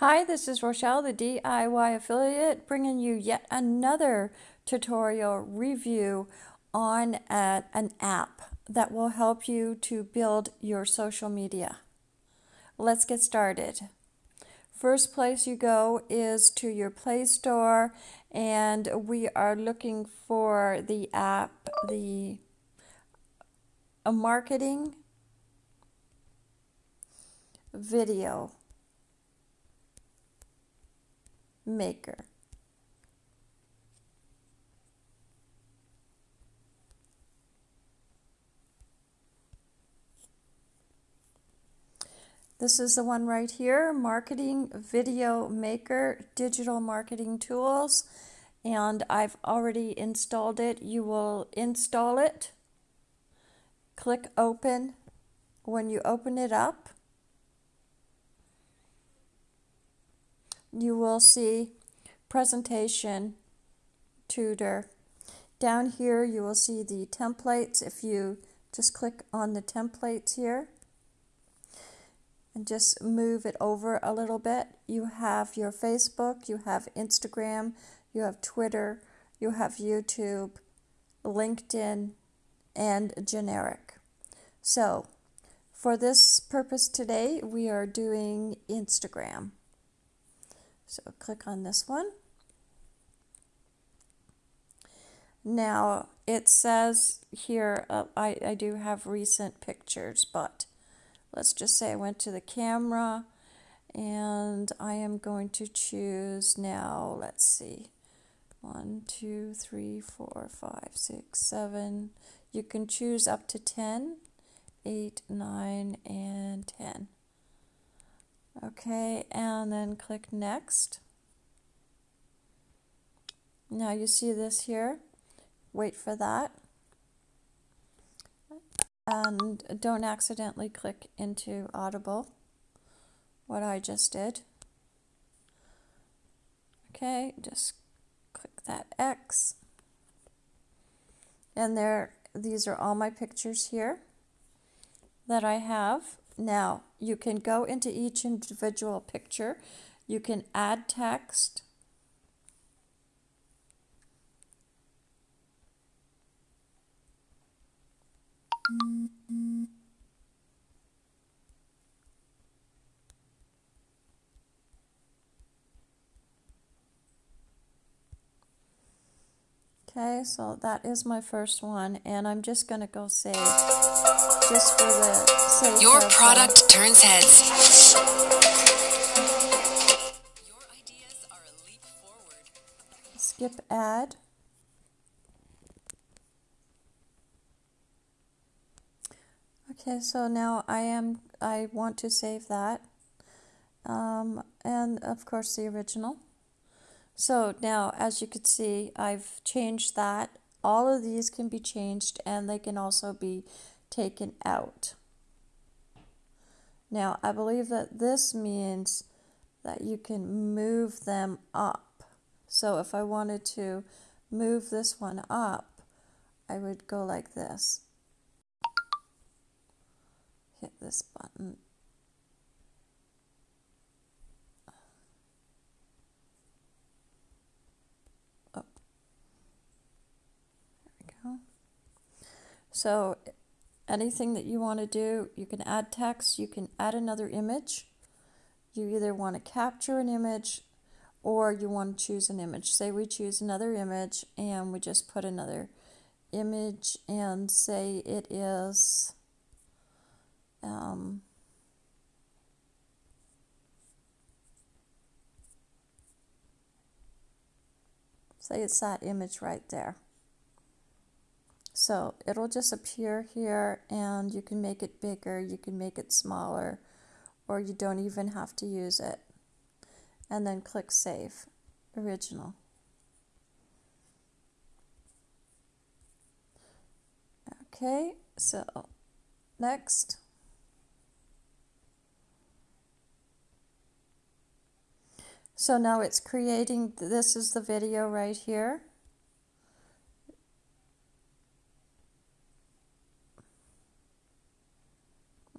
Hi, this is Rochelle, the DIY affiliate, bringing you yet another tutorial review on a, an app that will help you to build your social media. Let's get started. First place you go is to your Play Store, and we are looking for the app, the a marketing video maker. This is the one right here, Marketing Video Maker Digital Marketing Tools. And I've already installed it. You will install it. Click Open. When you open it up, you will see presentation tutor. Down here you will see the templates if you just click on the templates here and just move it over a little bit. You have your Facebook, you have Instagram, you have Twitter, you have YouTube, LinkedIn, and generic. So for this purpose today, we are doing Instagram. So click on this one. Now it says here, uh, I, I do have recent pictures, but let's just say I went to the camera and I am going to choose now, let's see, one, two, three, four, five, six, seven. You can choose up to 10, 8, 9, and 10. Okay, and then click next. Now you see this here. Wait for that. And don't accidentally click into Audible, what I just did. Okay, just click that X. And there, these are all my pictures here that I have. Now, you can go into each individual picture. You can add text. Okay, so that is my first one, and I'm just going to go save just for the sake Your of, product turns heads. Your ideas are a leap forward. skip ad. Okay, so now I am I want to save that, um, and of course the original. So now, as you can see, I've changed that. All of these can be changed, and they can also be taken out. Now, I believe that this means that you can move them up. So if I wanted to move this one up, I would go like this. Hit this button. There we go. So anything that you want to do, you can add text, you can add another image. You either want to capture an image or you want to choose an image. Say we choose another image and we just put another image and say it is um, say it's that image right there. So it'll just appear here and you can make it bigger, you can make it smaller, or you don't even have to use it. And then click Save, Original. Okay, so next. So now it's creating, this is the video right here.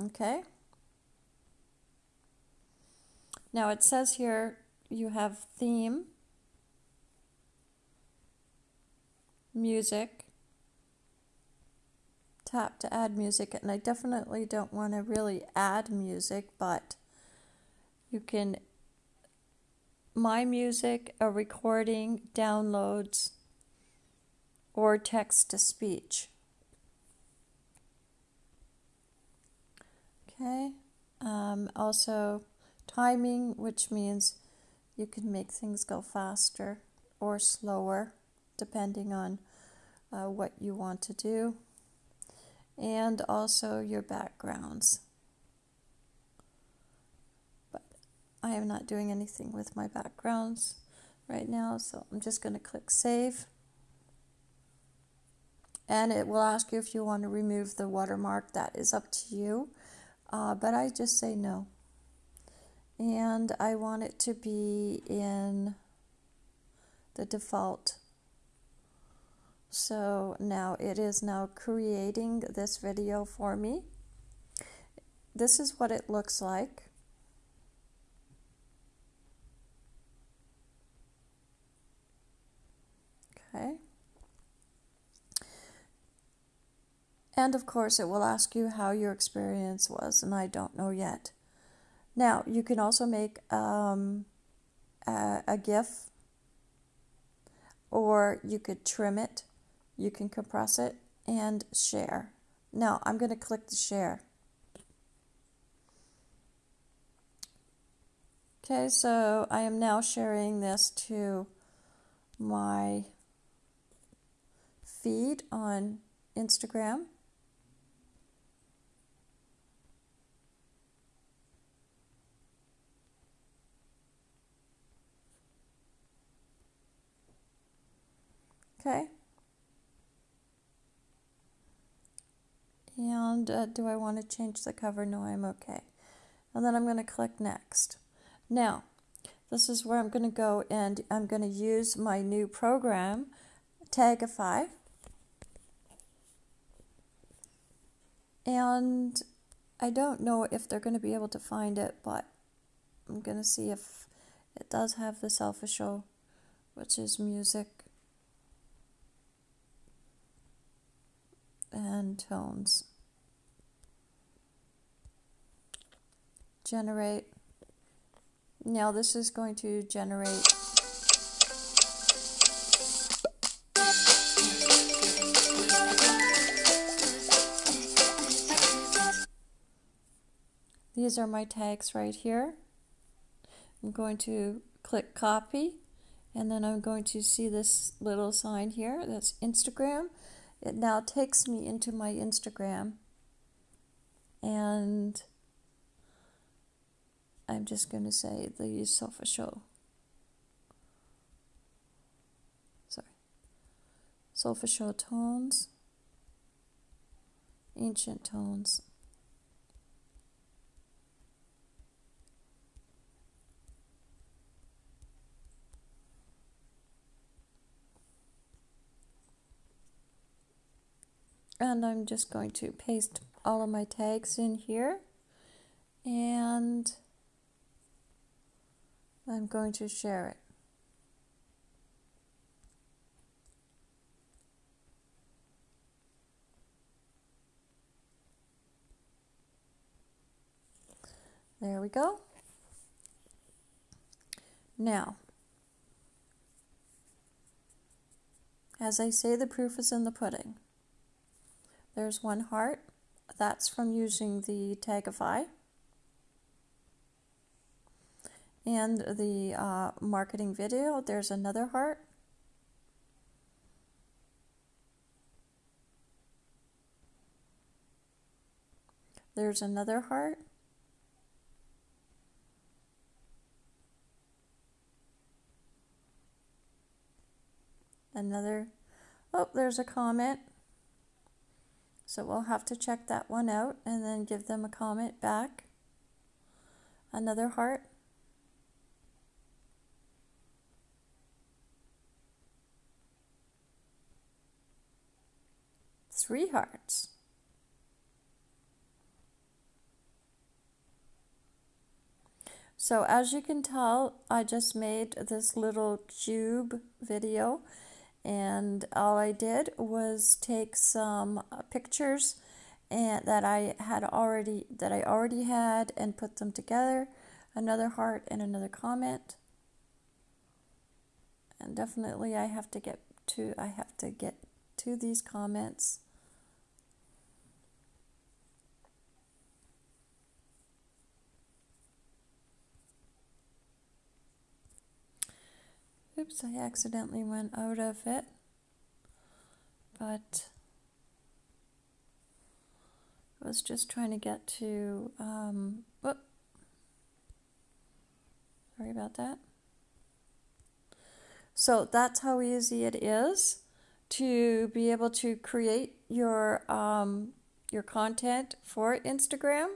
Okay. Now it says here you have theme, music, tap to add music, and I definitely don't want to really add music, but you can my music, a recording, downloads, or text to speech. Okay, um, also timing, which means you can make things go faster or slower depending on uh, what you want to do, and also your backgrounds. But I am not doing anything with my backgrounds right now, so I'm just going to click Save. And it will ask you if you want to remove the watermark. That is up to you. Uh, but I just say no. And I want it to be in the default. So now it is now creating this video for me. This is what it looks like. Okay. And of course, it will ask you how your experience was, and I don't know yet. Now, you can also make um, a, a GIF, or you could trim it, you can compress it, and share. Now, I'm going to click the share. Okay, so I am now sharing this to my feed on Instagram. Okay. And uh, do I want to change the cover? No, I'm okay. And then I'm going to click next. Now, this is where I'm going to go and I'm going to use my new program, Tagify. And I don't know if they're going to be able to find it, but I'm going to see if it does have the selfish show, which is music. And tones. Generate. Now this is going to generate These are my tags right here. I'm going to click copy and then I'm going to see this little sign here that's Instagram it now takes me into my Instagram and I'm just going to say the sofa show. Sorry. Sofa show tones, ancient tones. And I'm just going to paste all of my tags in here and I'm going to share it. There we go. Now, as I say, the proof is in the pudding. There's one heart. That's from using the Tagify. And the uh, marketing video, there's another heart. There's another heart. Another, oh, there's a comment. So we'll have to check that one out and then give them a comment back. Another heart. Three hearts. So as you can tell, I just made this little cube video and all I did was take some uh, pictures and that I had already that I already had and put them together. Another heart and another comment. And definitely I have to get to I have to get to these comments Oops, I accidentally went out of it. But I was just trying to get to, um, whoop. Sorry about that. So that's how easy it is to be able to create your um, your content for Instagram.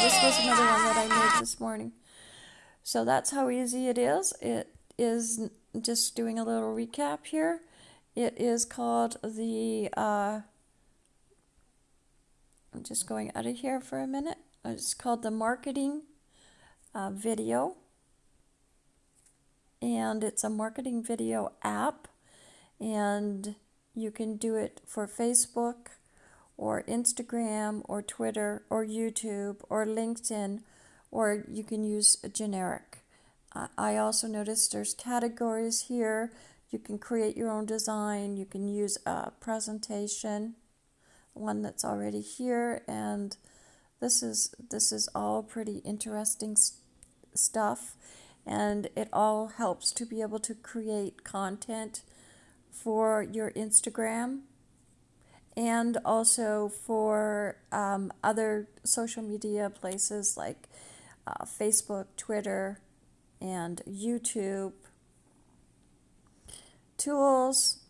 This was another one that I made this morning. So that's how easy it is. It is just doing a little recap here. It is called the, uh, I'm just going out of here for a minute. It's called the marketing uh, video. And it's a marketing video app. And you can do it for Facebook, or Instagram or Twitter or YouTube or LinkedIn, or you can use a generic. I also noticed there's categories here. You can create your own design. You can use a presentation, one that's already here, and this is this is all pretty interesting st- stuff, and it all helps to be able to create content for your Instagram and also for um, other social media places like uh, Facebook, Twitter, and YouTube tools.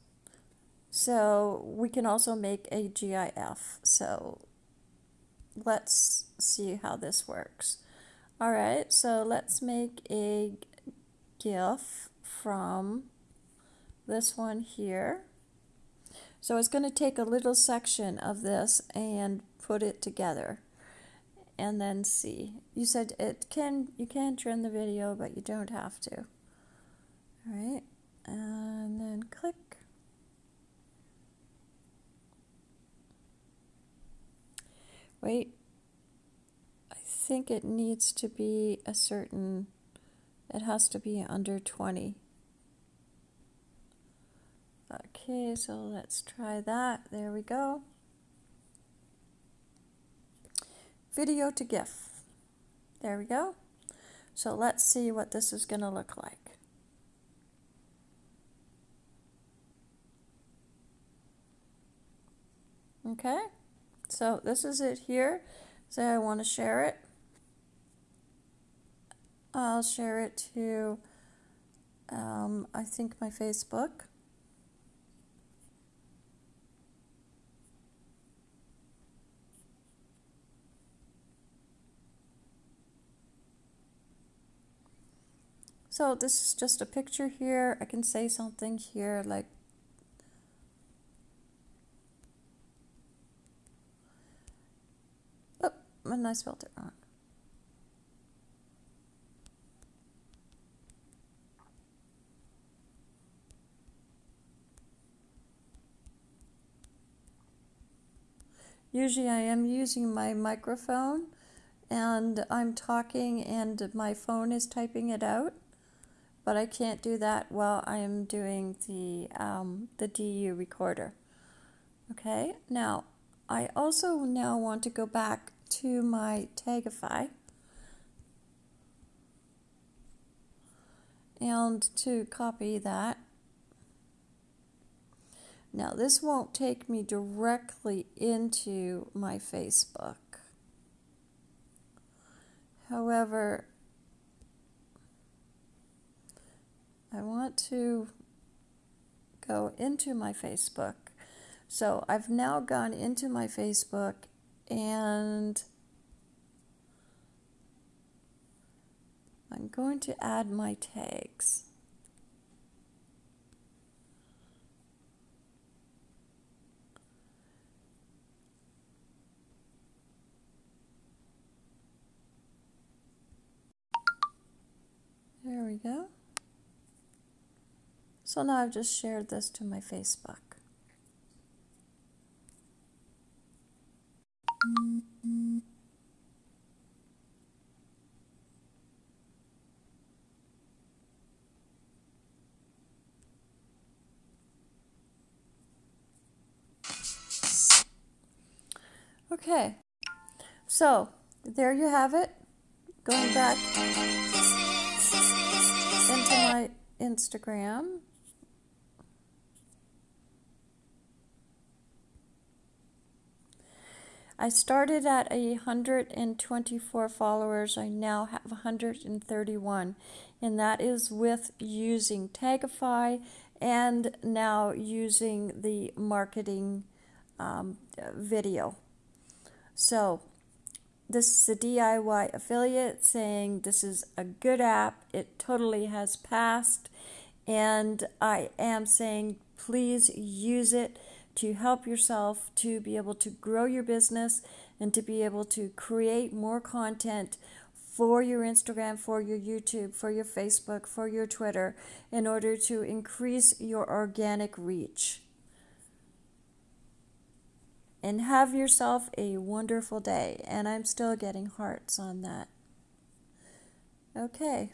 So we can also make a GIF. So let's see how this works. All right, so let's make a GIF from this one here. So it's going to take a little section of this and put it together and then see. You said it can you can trim the video, but you don't have to. All right. And then click. Wait. I think it needs to be a certain it has to be under 20. Okay, so let's try that. There we go. Video to GIF. There we go. So let's see what this is going to look like. Okay, so this is it here. Say I want to share it. I'll share it to, um, I think, my Facebook. So this is just a picture here. I can say something here like Oh, I spelled it wrong. Usually I am using my microphone and I'm talking and my phone is typing it out but I can't do that while I am doing the, um, the DU recorder. Okay, now I also now want to go back to my Tagify and to copy that. Now this won't take me directly into my Facebook. However, I want to go into my Facebook. So I've now gone into my Facebook and I'm going to add my tags. There we go. So now I've just shared this to my Facebook. Okay, so there you have it. Going back into my Instagram. I started at 124 followers. I now have 131, and that is with using Tagify and now using the marketing um, video. So, this is a DIY affiliate saying this is a good app. It totally has passed, and I am saying please use it to help yourself to be able to grow your business and to be able to create more content for your Instagram, for your YouTube, for your Facebook, for your Twitter in order to increase your organic reach. And have yourself a wonderful day. And I'm still getting hearts on that. Okay.